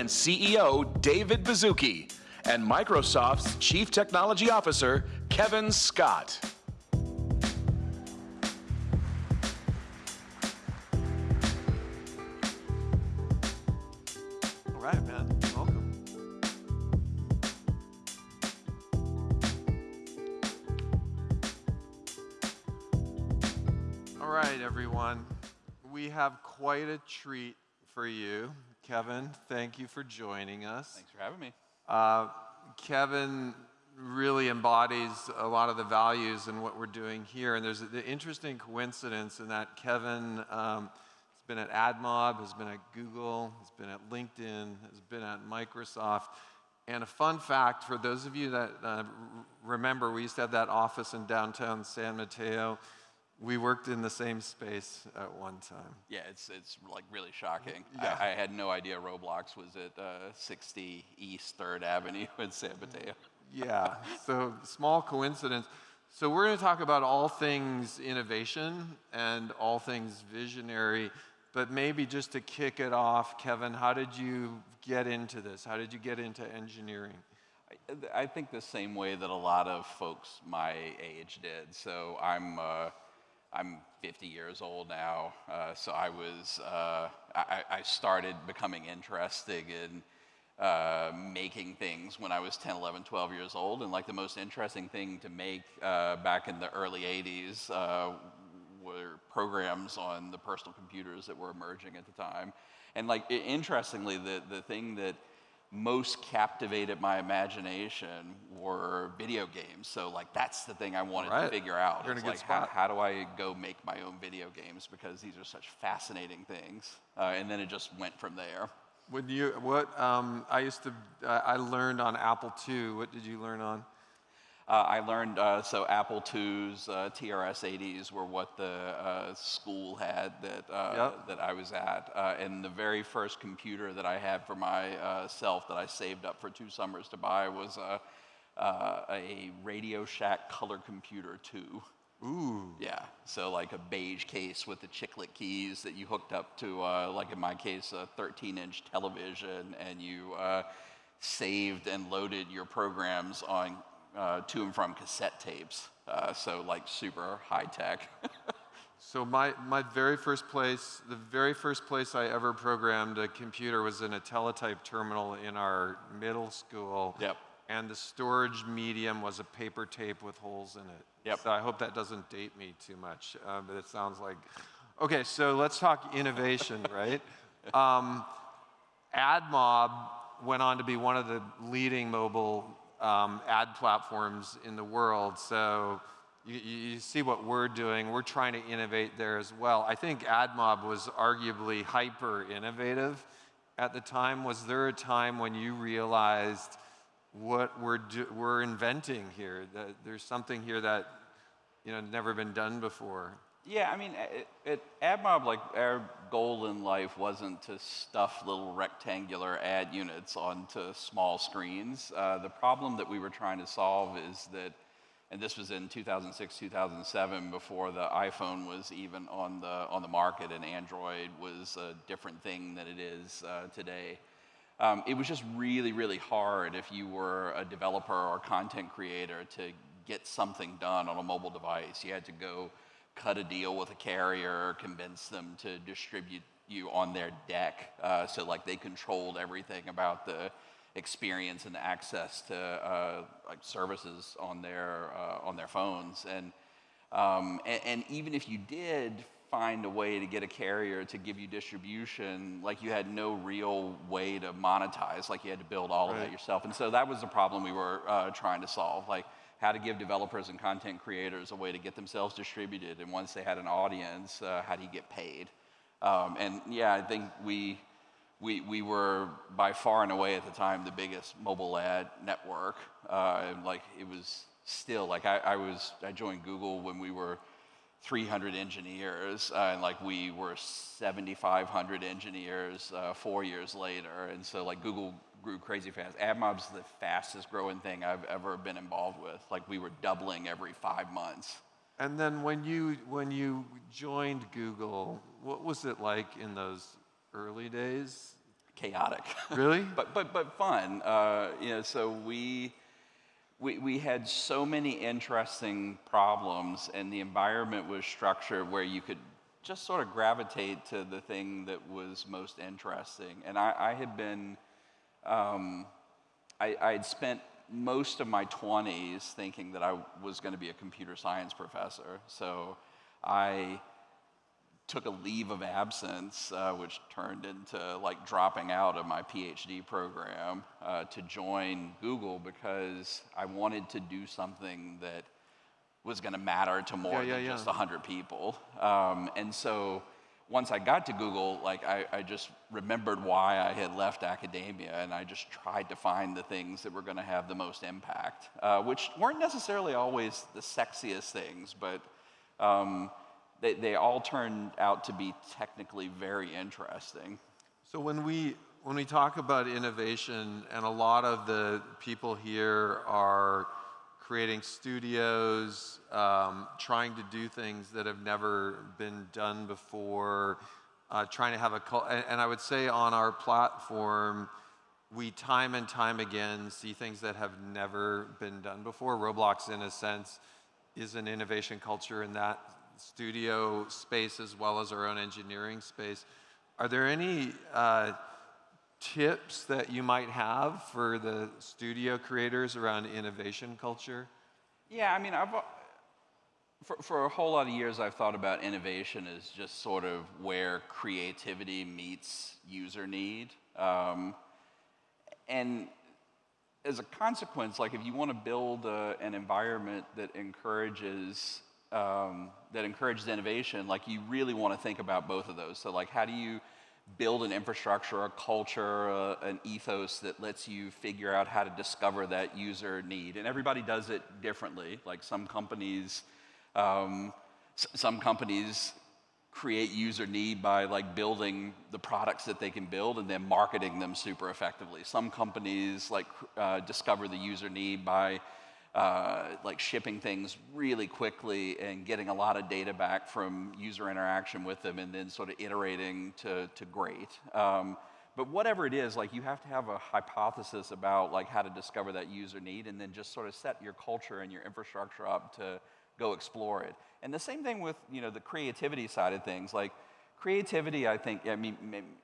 and CEO David Baszucki, and Microsoft's Chief Technology Officer Kevin Scott. All right, man. Welcome. All right, everyone. We have quite a treat for you. Kevin, thank you for joining us. Thanks for having me. Uh, Kevin really embodies a lot of the values in what we're doing here. And there's an interesting coincidence in that Kevin um, has been at AdMob, has been at Google, has been at LinkedIn, has been at Microsoft. And a fun fact for those of you that uh, remember, we used to have that office in downtown San Mateo. We worked in the same space at one time. Yeah, it's, it's like really shocking. Yeah. I, I had no idea Roblox was at uh, 60 East 3rd Avenue in San Mateo. Yeah, so small coincidence. So we're going to talk about all things innovation and all things visionary. But maybe just to kick it off, Kevin, how did you get into this? How did you get into engineering? I, I think the same way that a lot of folks my age did. So I'm, uh, I'm 50 years old now. Uh, so I was, uh, I, I started becoming interested in uh, making things when I was 10, 11, 12 years old. And like the most interesting thing to make uh, back in the early 80s uh, were programs on the personal computers that were emerging at the time. And like interestingly, the, the thing that most captivated my imagination were video games. So like that's the thing I wanted Right. to figure out. You're in a good like how, spot. how do I go make my own video games because these are such fascinating things. Uh, and then it just went from there. When you, what, um, I used to, I I learned on Apple II. What did you learn on? Uh, I learned, uh, so Apple II's uh, TRS-80s were what the uh, school had that, uh, Yep. that I was at. Uh, and the very first computer that I had for myself that I saved up for two summers to buy was a Radio Shack Color Computer 2. Ooh. Yeah, so like a beige case with the chiclet keys that you hooked up to, uh, like in my case, a 13-inch television, and you uh, saved and loaded your programs on uh, to and from cassette tapes. Uh, so like super high tech. So my, my very first place, the very first place I ever programmed a computer was in a teletype terminal in our middle school. Yep. And the storage medium was a paper tape with holes in it. Yep. So I hope that doesn't date me too much, uh, but it sounds like. Okay, so let's talk innovation, right? Um, AdMob went on to be one of the leading mobile um, ad platforms in the world. So you, you see what we're doing. We're trying to innovate there as well. I think AdMob was arguably hyper innovative at the time. Was there a time when you realized what we're, do, we're inventing here? That there's something here that you know never been done before. Yeah, I mean, at, AdMob, like our goal in life wasn't to stuff little rectangular ad units onto small screens. Uh, the problem that we were trying to solve is that, and this was in 2006, 2007, before the iPhone was even on the on the market, and Android was a different thing than it is uh, today. Um, it was just really, really hard if you were a developer or content creator to get something done on a mobile device. You had to go cut a deal with a carrier, convince them to distribute you on their deck. Uh, so like they controlled everything about the experience and access to uh, like services on their uh, on their phones. And, um, and and even if you did find a way to get a carrier to give you distribution, like you had no real way to monetize, like you had to build all of Right. that yourself. And so that was the problem we were uh, trying to solve, like how to give developers and content creators a way to get themselves distributed. And once they had an audience, uh, how do you get paid? Um, and yeah, I think we, we, we were by far and away at the time the biggest mobile ad network. Uh, and like it was still like I, I was I joined Google when we were 300 engineers, uh, and like we were 7,500 engineers uh, four years later, and so like Google grew crazy fast. AdMob's the fastest growing thing I've ever been involved with. Like we were doubling every five months. And then when you when you joined Google, what was it like in those early days? chaotic. Really? but but but fun. Uh, you know, so we. We, we had so many interesting problems, and the environment was structured where you could just sort of gravitate to the thing that was most interesting. And I, I had been, um, I, had spent most of my 20s thinking that I was going to be a computer science professor. So I took a leave of absence, uh, which turned into like dropping out of my PhD program uh, to join Google because I wanted to do something that was going to matter to more Yeah, yeah, than yeah. just 100 people. Um, and so once I got to Google, like I, I just remembered why I had left academia, and I just tried to find the things that were going to have the most impact, uh, which weren't necessarily always the sexiest things, but um, they, they all turned out to be technically very interesting. So when we when we talk about innovation, and a lot of the people here are creating studios, um, trying to do things that have never been done before, uh, trying to have a cul- and, and I would say on our platform, we time and time again see things that have never been done before. Roblox, in a sense, is an innovation culture in that studio space as well as our own engineering space. Are there any uh, tips that you might have for the studio creators around innovation culture? Yeah, I mean, I've, uh, for, for a whole lot of years, I've thought about innovation as just sort of where creativity meets user need. Um, and as a consequence, like if you want to build a, an environment that encourages um, that encourages innovation, like you really want to think about both of those. So like, how do you build an infrastructure, a culture, uh, an ethos that lets you figure out how to discover that user need? And everybody does it differently. Like some companies, um, some companies create user need by like building the products that they can build and then marketing them super effectively. Some companies like uh, discover the user need by uh, like shipping things really quickly and getting a lot of data back from user interaction with them and then sort of iterating to, to great. Um, but whatever it is, like you have to have a hypothesis about like how to discover that user need and then just sort of set your culture and your infrastructure up to go explore it. And the same thing with you know the creativity side of things. Like creativity, I think. I mean,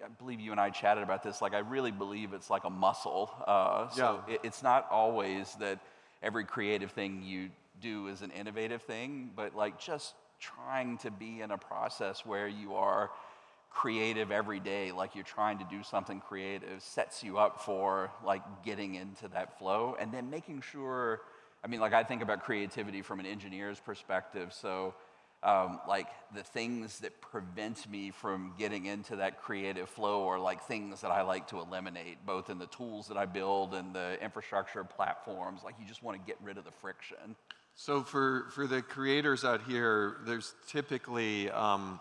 I believe you and I chatted about this. Like I really believe it's like a muscle. Uh, so Yeah. it, it's not always that every creative thing you do is an innovative thing, but like just trying to be in a process where you are creative every day, like you're trying to do something creative, sets you up for like getting into that flow and then making sure. I mean, like I think about creativity from an engineer's perspective. So, um, like the things that prevent me from getting into that creative flow are like things that I like to eliminate, both in the tools that I build and the infrastructure platforms. Like you just want to get rid of the friction. So for, for the creators out here, there's typically um,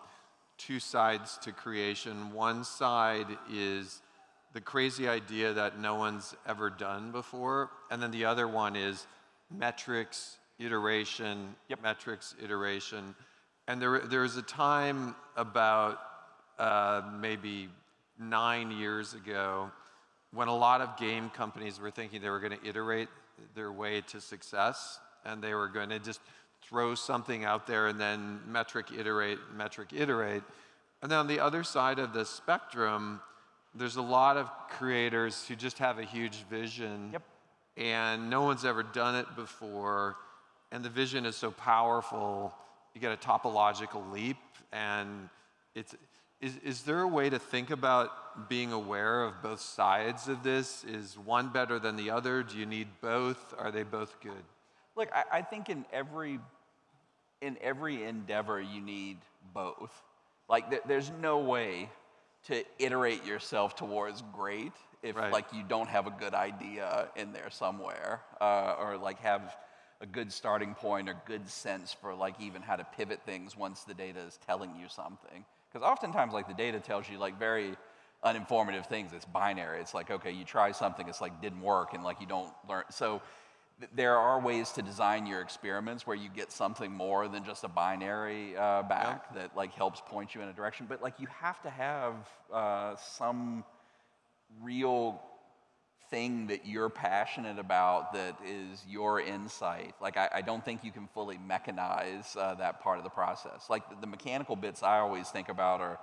two sides to creation. One side is the crazy idea that no one's ever done before, and then the other one is metrics, iteration, metrics, iteration. And there, there was a time about uh, maybe nine years ago when a lot of game companies were thinking they were going to iterate their way to success and they were going to just throw something out there and then metric iterate, metric iterate. And then on the other side of the spectrum, there's a lot of creators who just have a huge vision Yep. and no one's ever done it before and the vision is so powerful you get a topological leap and it's is, is there a way to think about being aware of both sides of this is one better than the other do you need both are they both good Look, I, I think in every in every endeavor you need both. Like th- there's no way to iterate yourself towards great if Right. like you don't have a good idea in there somewhere, uh, or like have a good starting point or good sense for like even how to pivot things once the data is telling you something. Because oftentimes like the data tells you like very uninformative things. It's binary. It's like okay, you try something, it's like didn't work, and like you don't learn. So th- there are ways to design your experiments where you get something more than just a binary uh, back that like helps point you in a direction. But like you have to have uh, some real thing that you're passionate about that is your insight. Like, I, I don't think you can fully mechanize uh, that part of the process. Like, the, the mechanical bits I always think about are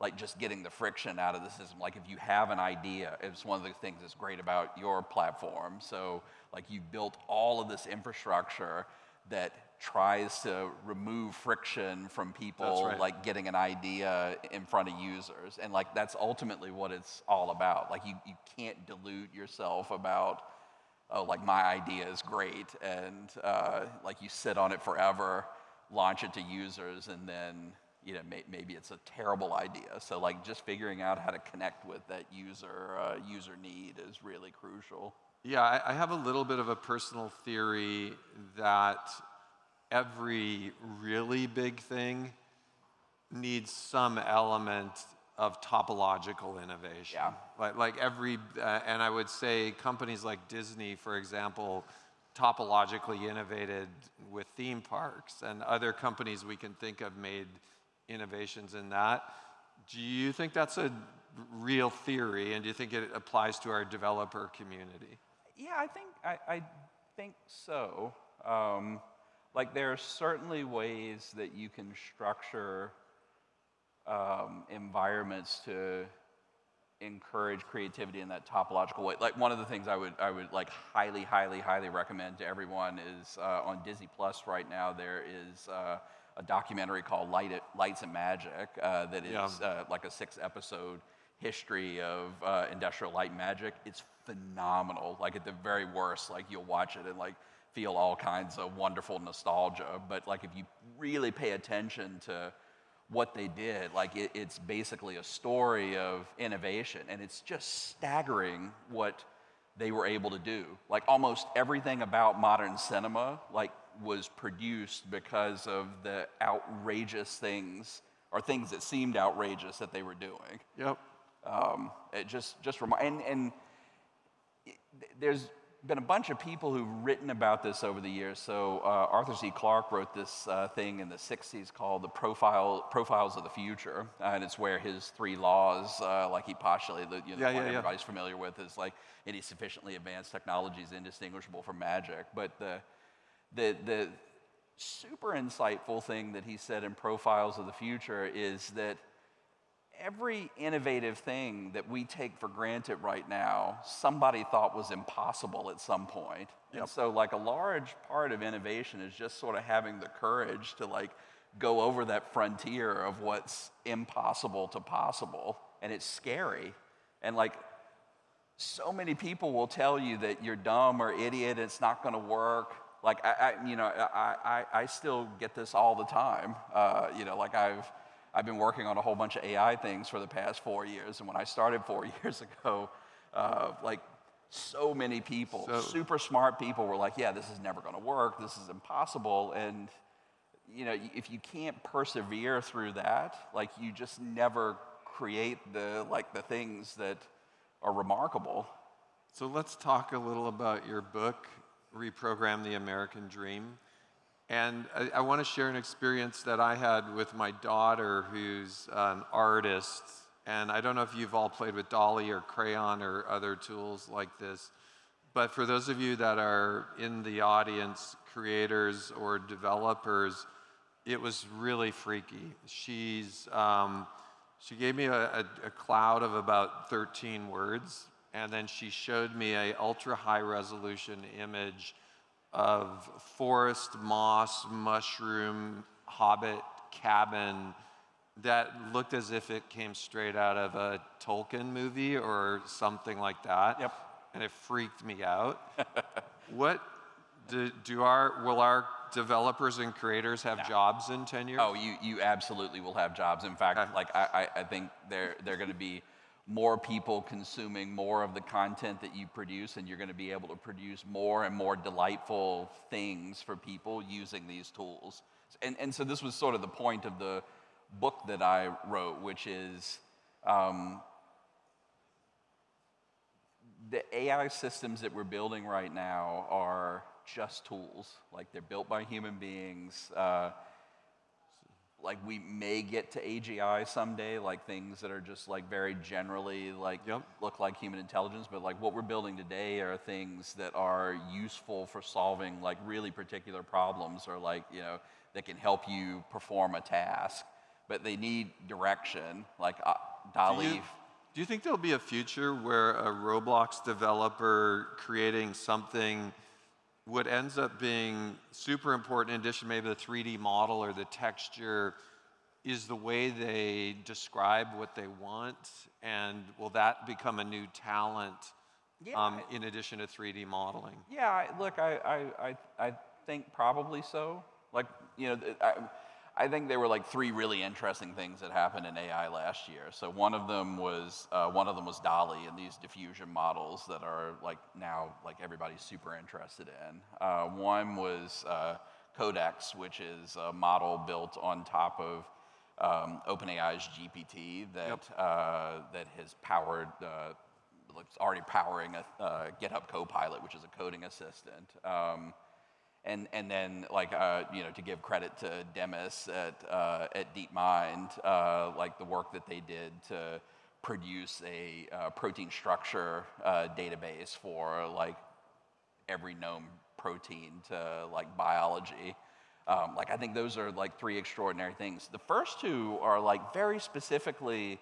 like just getting the friction out of the system. Like, if you have an idea, it's one of the things that's great about your platform. So, like, you've built all of this infrastructure that tries to remove friction from people right. like getting an idea in front of users. And like that's ultimately what it's all about. Like you, you can't delude yourself about oh like my idea is great and uh, like you sit on it forever launch it to users and then you know may, maybe it's a terrible idea. So like just figuring out how to connect with that user uh, user need is really crucial Yeah, I, I have a little bit of a personal theory that every really big thing needs some element of topological innovation. Yeah. Like, like every, uh, and I would say companies like Disney, for example, topologically innovated with theme parks, and other companies we can think of made innovations in that. Do you think that's a real theory, and do you think it applies to our developer community? Yeah, I think I, I think so. Um, like there are certainly ways that you can structure um, environments to encourage creativity in that topological way. Like one of the things I would I would like highly, highly, highly recommend to everyone is uh, on Disney Plus right now. There is uh, a documentary called Light Lights and Magic uh, that is Yeah. uh, like a six episode history of uh, industrial light magic. It's phenomenal. Like at the very worst, like you'll watch it and like feel all kinds of wonderful nostalgia. But like if you really pay attention to what they did, like it, it's basically a story of innovation, and it's just staggering what they were able to do. Like almost everything about modern cinema, like was produced because of the outrageous things or things that seemed outrageous that they were doing. Yep. Um, it just just remi- and and it- there's been a bunch of people who've written about this over the years. So uh, Arthur C. Clarke wrote this uh, thing in the '60s called the Profile Profiles of the Future, uh, and it's where his three laws, uh, like he postulated, that, you know, Yeah, the one yeah, yeah. everybody's familiar with, is like any sufficiently advanced technology is indistinguishable from magic. But the the the super insightful thing that he said in Profiles of the Future is that every innovative thing that we take for granted right now, somebody thought was impossible at some point. And so like a large part of innovation is just sort of having the courage to like go over that frontier of what's impossible to possible. And it's scary. And like so many people will tell you that you're dumb or idiot, it's not going to work. Like I, I you know, I, I, I still get this all the time. Uh, you know, like I've, I've been working on a whole bunch of AI things for the past four years, and when I started four years ago, uh, like so many people, So- super smart people, were like, "Yeah, this is never going to work. This is impossible." And you know, if you can't persevere through that, like you just never create the like the things that are remarkable. So let's talk a little about your book, Reprogram the American Dream. And I, I want to share an experience that I had with my daughter, who's an artist. And I don't know if you've all played with DALL-E or Craiyon or other tools like this. But for those of you that are in the audience, creators or developers, it was really freaky. She's, um, she gave me a, a, a cloud of about 13 words, and then she showed me a ultra high resolution image of forest, moss, mushroom, hobbit cabin that looked as if it came straight out of a Tolkien movie or something like that. Yep. And it freaked me out. what do, do our will our developers and creators have jobs in 10 years? Oh, you, you absolutely will have jobs. In fact, Okay. like I, I, I think there are going to be more people consuming more of the content that you produce, and you're going to be able to produce more and more delightful things for people using these tools. And and so this was sort of the point of the book that I wrote, which is. Um, the AI systems that we're building right now are just tools. Like they're built by human beings. Uh, like we may get to AGI someday, like things that are just like very generally like Yep. look like human intelligence, but like what we're building today are things that are useful for solving like really particular problems or like, you know, that can help you perform a task, but they need direction, like uh, Do you, do you think there'll be a future where a Roblox developer creating something what ends up being super important in addition maybe the 3D model or the texture is the way they describe what they want and will that become a new talent um, in addition to 3D modeling? Yeah, look, I, I, I, I think probably so. Like, you know, I, I think there were like three really interesting things that happened in AI last year. So one of them was uh, one of them was DALL-E and these diffusion models that are like now like everybody's super interested in. Uh, one was uh, Codex, which is a model built on top of um, OpenAI's GPT that uh, that has powered. Uh, it's already powering a uh, GitHub Copilot, which is a coding assistant. Um, and, and then like uh, you know to give credit to Demis at uh, at DeepMind, uh, like the work that they did to produce a uh, protein structure uh, database for like every known protein to like biology. Um, like I think those are like three extraordinary things. The first two are like very specifically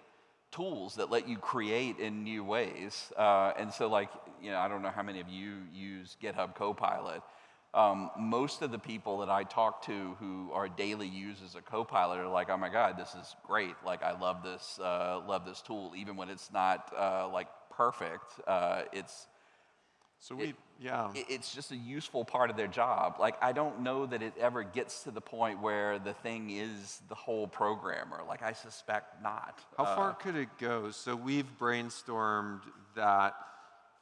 tools that let you create in new ways. Uh, and so like you know I don't know how many of you use GitHub Copilot. Um, most of the people that I talk to who are daily users of Copilot are like, oh my God, this is great. Like I love this, uh, love this tool, even when it's not uh, like perfect. Uh, it's So we, yeah. i- it's just a useful part of their job. Like, I don't know that it ever gets to the point where the thing is the whole programmer. Like, I suspect not. How Uh, far could it go? So we've brainstormed that,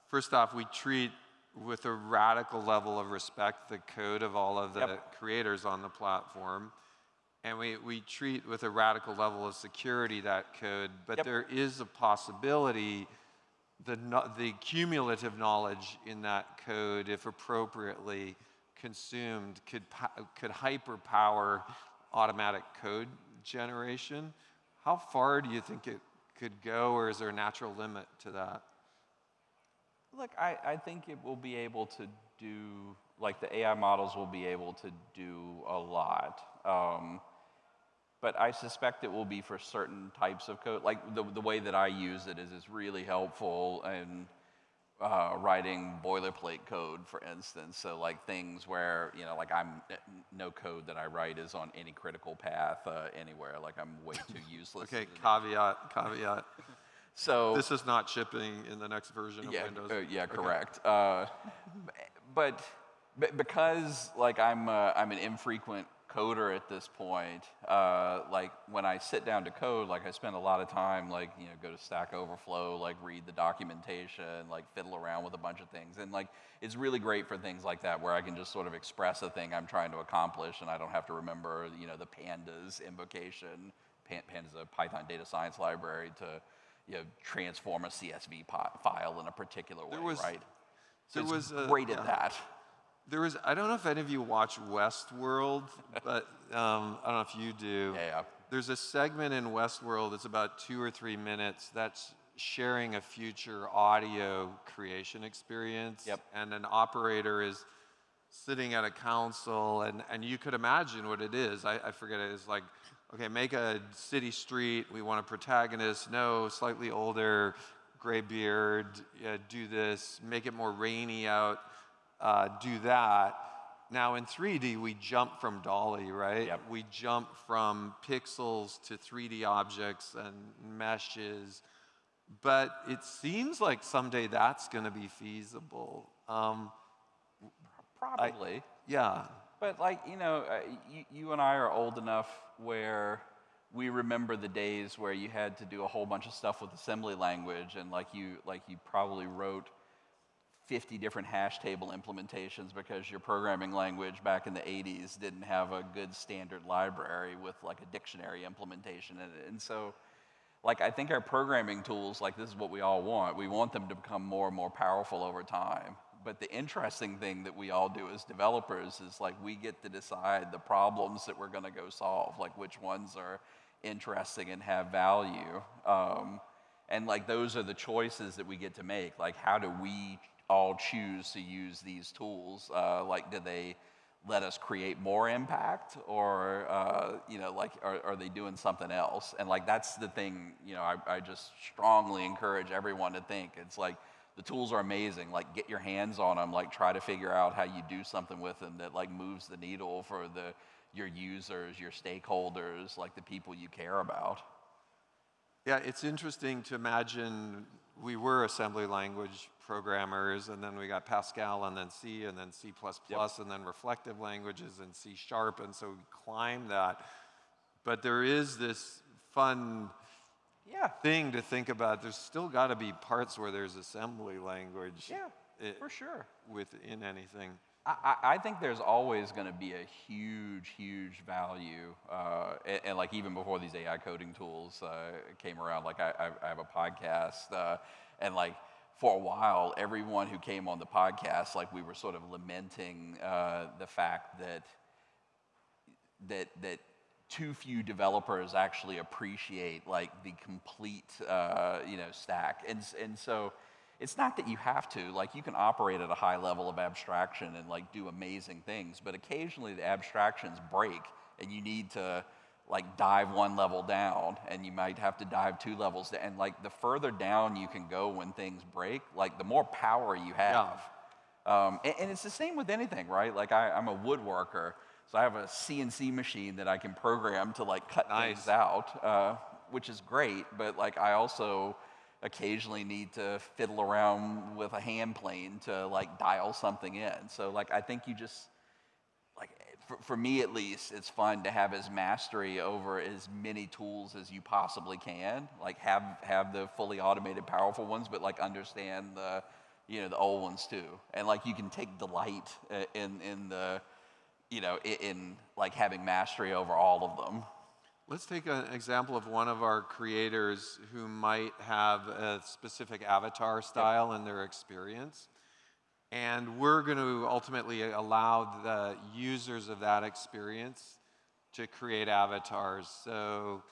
first off, we treat with a radical level of respect the code of all of the Yep. creators on the platform. And we, we treat with a radical level of security that code, but Yep. there is a possibility the, the cumulative knowledge in that code, if appropriately consumed, could, could hyperpower automatic code generation. How far do you think it could go, or is there a natural limit to that? Look, I, I think it will be able to do, like, the AI models will be able to do a lot. Um, but I suspect it will be for certain types of code. Like, the, the way that I use it is it's really helpful in uh, writing boilerplate code, for instance. So, like, things where, you know, like, I'm, no code that I write is on any critical path uh, anywhere. Like, I'm way too useless. Okay, caveat, caveat. So, This is not shipping in the next version of yeah, Windows. uh, yeah, Okay. correct. Uh, but, but because like I'm a, I'm an infrequent coder at this point, uh, like when I sit down to code, like I spend a lot of time like you know go to Stack Overflow, like read the documentation, like fiddle around with a bunch of things, and like it's really great for things like that where I can just sort of express a thing I'm trying to accomplish, and I don't have to remember you know the pandas invocation. Pandas is a Python data science library to you know, transform a CSV file in a particular way, There was- right? So there it's was a- great yeah. at that. There was, I don't know if any of you watch Westworld, but um, I don't know if you do. Yeah, yeah. There's a segment in Westworld, that's about two or three minutes, that's sharing a future audio creation experience. Yep. And an operator is sitting at a council, and, and you could imagine what it is. I, I forget it. It's like, okay, make a city street. We want a protagonist. No, slightly older, gray beard. Yeah, do this. Make it more rainy out. Uh, do that. Now in 3D, we jump from DALL-E, right? Yep. We jump from pixels to 3D objects and meshes. But it seems like someday that's going to be feasible. Um, Probably. yeah. But like, you know, uh, you, you and I are old enough where we remember the days where you had to do a whole bunch of stuff with assembly language and like you like you probably wrote 50 different hash table implementations because your programming language back in the 80s didn't have a good standard library with like a dictionary implementation in it. And so like I think our programming tools like this is what we all want. We want them to become more and more powerful over time. But the interesting thing that we all do as developers is like we get to decide the problems that we're going to go solve, like which ones are interesting and have value. Um, and like those are the choices that we get to make. Like, how do we all choose to use these tools? Uh, like, do they let us create more impact or uh, you know like are, are, they doing something else and like that's the thing you know I, I, just strongly encourage everyone to think it's like the tools are amazing like get your hands on them like try to figure out how you do something with them that like moves the needle for the your users your stakeholders like the people you care about yeah it's interesting to imagine we were assembly language programmers, and then we got Pascal, and then C, and then C++, yep. and then reflective languages, and C Sharp, and so we climbed that. But there is this fun yeah. thing to think about. There's still got to be parts where there's assembly language. Yeah, it, for sure. Within anything. I, I, think there's always going to be a huge, huge value, uh, and, and, like even before these AI coding tools uh, came around, like I, I, have a podcast, uh, and like for a while, everyone who came on the podcast, like we were sort of lamenting uh, the fact that that that too few developers actually appreciate like the complete uh, you know stack, and and so it's not that you have to like you can operate at a high level of abstraction and like do amazing things, but occasionally the abstractions break, and you need to like dive one level down and you might have to dive two levels down. And like the further down you can go when things break, like the more power you have. Yeah. Um, and, and, it's the same with anything, right? Like I, am a woodworker, so I have a CNC machine that I can program to like cut nice. things out, uh, which is great. But like I also occasionally need to fiddle around with a hand plane to like dial something in. So like I think you just for, for me at least, it's fun to have as mastery over as many tools as you possibly can. Like have have the fully automated, powerful ones, but like understand the you know the old ones too. And like you can take delight uh, in in the you know in, in like having mastery over all of them. Let's take an example of one of our creators who might have a specific avatar style in their experience. And we're going to ultimately allow the users of that experience to create avatars. So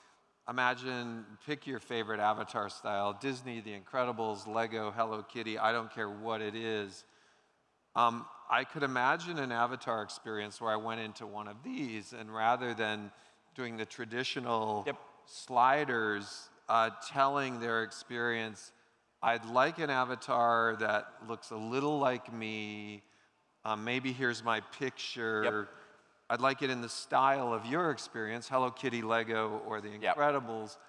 imagine, pick your favorite avatar style Disney, The Incredibles, Lego, Hello Kitty, I don't care what it is. Um, I could imagine an avatar experience where I went into one of these, and rather than doing the traditional yep. sliders, uh, telling their experience I'd like an avatar that looks a little like me. Um, maybe here's my picture. Yep. I'd like it in the style of your experience, Hello Kitty, Lego, or The Incredibles. Yep.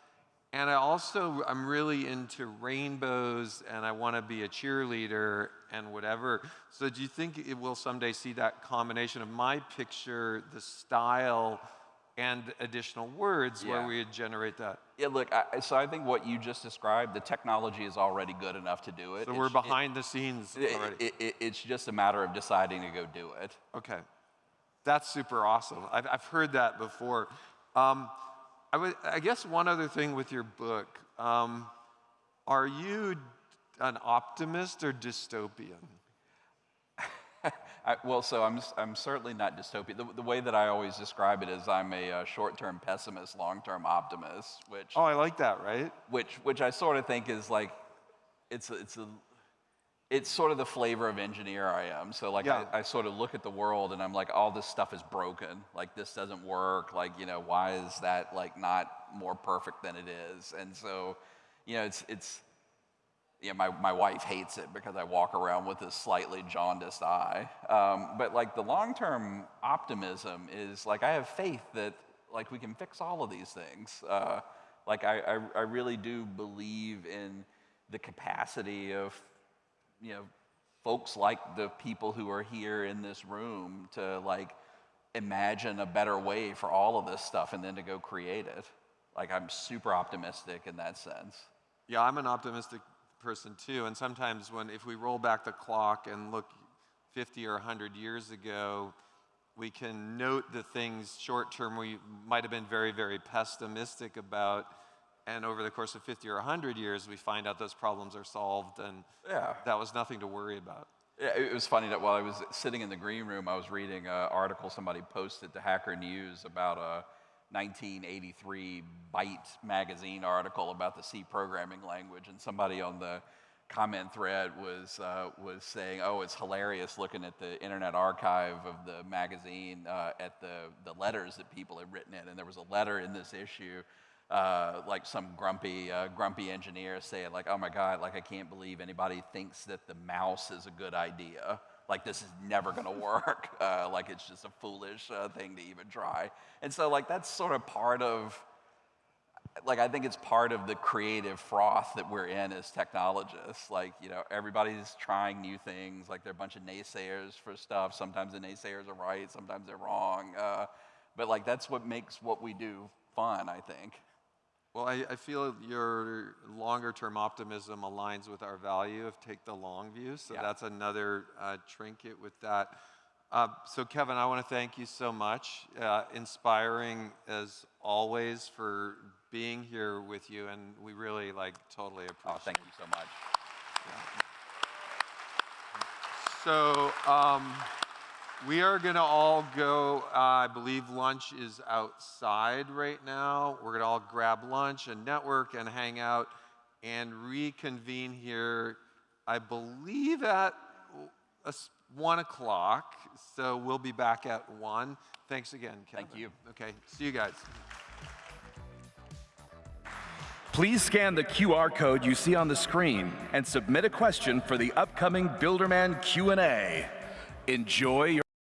And I also, I'm really into rainbows and I want to be a cheerleader and whatever. So do you think it will someday see that combination of my picture, the style, and additional words yeah. where we would generate that. Yeah, look, I, so I think what you just described, the technology is already good enough to do it. So it's, we're behind it, the scenes already. It, it, it's just a matter of deciding to go do it. Okay. That's super awesome. I've, I've heard that before. Um, I, would, I guess one other thing with your book, um, are you an optimist or dystopian? I, well, so I'm, I'm certainly not dystopian. The, the, way that I always describe it is I'm a, uh, short-term pessimist, long-term optimist, which... Oh, I like that, right? Which, which I sort of think is like, it's, it's, a, it's sort of the flavor of engineer I am. So like, yeah. I, I sort of look at the world and I'm like, all this stuff is broken. Like, this doesn't work. Like, you know, why is that like not more perfect than it is? And so, you know, it's, it's, yeah, my, my wife hates it because I walk around with this slightly jaundiced eye. Um, but like the long-term optimism is like I have faith that like we can fix all of these things. Uh, like I, I, I really do believe in the capacity of, you know, folks like the people who are here in this room to like imagine a better way for all of this stuff and then to go create it. Like I'm super optimistic in that sense. Yeah, I'm an optimistic person too. And sometimes when, if we roll back the clock and look 50 or 100 years ago, we can note the things short term we might have been very, very pessimistic about. And over the course of 50 or 100 years, we find out those problems are solved and yeah. that was nothing to worry about. Yeah, It was funny that while I was sitting in the green room, I was reading an article somebody posted to Hacker News about a 1983 Byte magazine article about the C programming language, and somebody on the comment thread was uh, was saying, "Oh, it's hilarious looking at the Internet Archive of the magazine uh, at the the letters that people had written in, and there was a letter in this issue." Uh, like some grumpy, uh, grumpy engineer saying, like, "Oh my God, like I can't believe anybody thinks that the mouse is a good idea. Like this is never to work. Uh, like it's just a foolish uh, thing to even try." And so, like that's sort of part of like I think it's part of the creative froth that we're in as technologists. Like, you know, everybody's trying new things. Like, there are a bunch of naysayers for stuff. Sometimes the naysayers are right, sometimes they're wrong. Uh, but like, that's what makes what we do fun, I think. Well, I, I feel your longer term optimism aligns with our value of take the long view. So Yeah. that's another uh, trinket with that. Uh, so, Kevin, I want to thank you so much. Uh, inspiring as always for being here with you, and we really like totally appreciate. Oh, thank you so much. So um, we are going to all go. Uh, I believe lunch is outside right now. We're going to all grab lunch and network and hang out and reconvene here. I believe at uh, one o'clock. So we'll be back at one. Thanks again, Kevin. Thank you. Okay. See you guys. Please scan the QR code you see on the screen and submit a question for the upcoming Builderman Q&A. Enjoy your